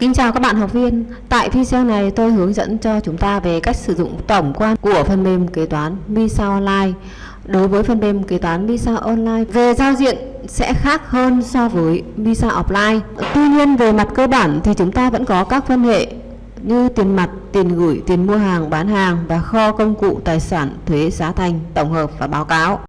Kính chào các bạn học viên. Tại video này tôi hướng dẫn cho chúng ta về cách sử dụng tổng quan của phần mềm kế toán Visa Online. Đối với phần mềm kế toán Visa Online về giao diện sẽ khác hơn so với Visa Offline. Tuy nhiên về mặt cơ bản thì chúng ta vẫn có các phân hệ như tiền mặt, tiền gửi, tiền mua hàng, bán hàng và kho công cụ tài sản, thuế, giá thành, tổng hợp và báo cáo.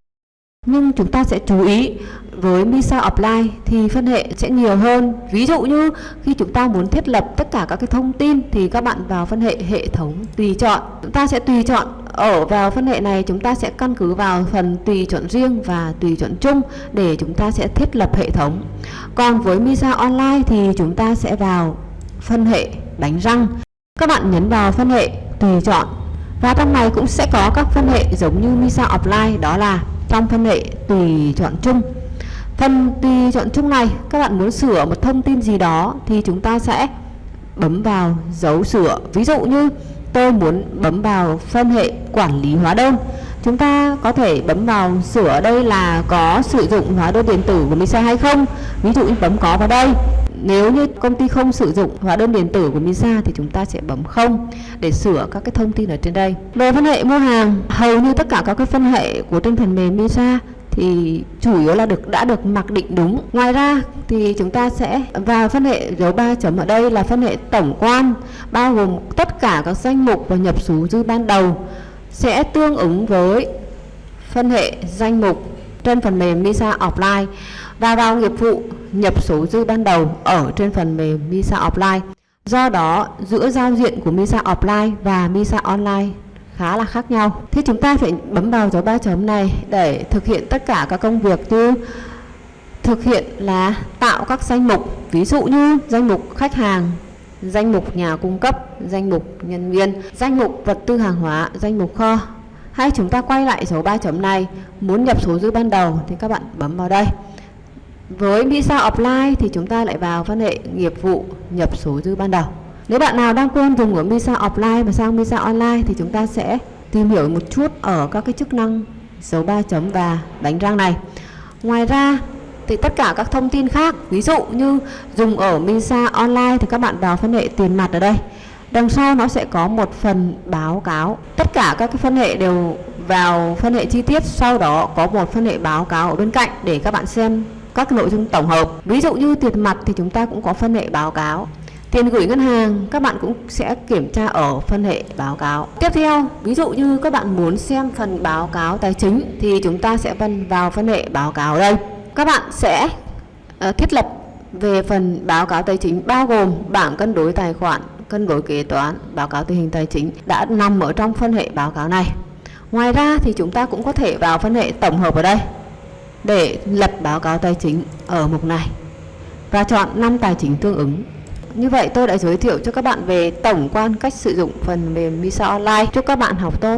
Nhưng chúng ta sẽ chú ý với Misa Offline thì phân hệ sẽ nhiều hơn. Ví dụ như khi chúng ta muốn thiết lập tất cả các cái thông tin thì các bạn vào phân hệ hệ thống tùy chọn. Chúng ta sẽ tùy chọn ở vào phân hệ này chúng ta sẽ căn cứ vào phần tùy chọn riêng và tùy chọn chung để chúng ta sẽ thiết lập hệ thống. Còn với Misa Online thì chúng ta sẽ vào phân hệ đánh răng. Các bạn nhấn vào phân hệ tùy chọn và trong này cũng sẽ có các phân hệ giống như Misa Offline, đó là trong phân hệ tùy chọn chung. Phần tùy chọn chung này, các bạn muốn sửa một thông tin gì đó thì chúng ta sẽ bấm vào dấu sửa. Ví dụ như, tôi muốn bấm vào phân hệ quản lý hóa đơn. Chúng ta có thể bấm vào sửa đây là có sử dụng hóa đơn điện tử của Misa hay không? Ví dụ như bấm có vào đây nếu như công ty không sử dụng hóa đơn điện tử của Misa thì chúng ta sẽ bấm không để sửa các cái thông tin ở trên đây. Về phân hệ mua hàng, hầu như tất cả các cái phân hệ của trên phần mềm Misa thì chủ yếu là được đã được mặc định đúng. Ngoài ra thì chúng ta sẽ vào phân hệ dấu 3 chấm ở đây là phân hệ tổng quan bao gồm tất cả các danh mục và nhập số dư ban đầu sẽ tương ứng với phân hệ danh mục trên phần mềm Misa Offline và vào nghiệp vụ nhập số dư ban đầu ở trên phần mềm Misa Offline. Do đó, giữa giao diện của Misa Offline và Misa Online khá là khác nhau. Thì chúng ta phải bấm vào dấu ba chấm này để thực hiện tất cả các công việc như thực hiện là tạo các danh mục, ví dụ như danh mục khách hàng, danh mục nhà cung cấp, danh mục nhân viên, danh mục vật tư hàng hóa, danh mục kho. Hay chúng ta quay lại dấu ba chấm này, muốn nhập số dư ban đầu thì các bạn bấm vào đây. Với Visa Offline thì chúng ta lại vào phân hệ nghiệp vụ nhập số dư ban đầu. Nếu bạn nào đang quen dùng ở Visa Offline và sang Visa Online thì chúng ta sẽ tìm hiểu một chút ở các cái chức năng dấu 3 chấm và đánh răng này. Ngoài ra thì tất cả các thông tin khác, ví dụ như dùng ở Visa Online thì các bạn vào phân hệ tiền mặt ở đây. Đằng sau nó sẽ có một phần báo cáo. Tất cả các cái phân hệ đều vào phân hệ chi tiết, sau đó có một phân hệ báo cáo ở bên cạnh để các bạn xem các nội dung tổng hợp. Ví dụ như tiền mặt thì chúng ta cũng có phân hệ báo cáo. Tiền gửi ngân hàng các bạn cũng sẽ kiểm tra ở phân hệ báo cáo. Tiếp theo, ví dụ như các bạn muốn xem phần báo cáo tài chính thì chúng ta sẽ phân vào phân hệ báo cáo đây. Các bạn sẽ uh, thiết lập về phần báo cáo tài chính bao gồm bảng cân đối tài khoản, cân đối kế toán, báo cáo tình hình tài chính đã nằm ở trong phân hệ báo cáo này. Ngoài ra thì chúng ta cũng có thể vào phân hệ tổng hợp ở đây để lập báo cáo tài chính ở mục này và chọn năm tài chính tương ứng. Như vậy, tôi đã giới thiệu cho các bạn về tổng quan cách sử dụng phần mềm Misa Online. Chúc các bạn học tốt.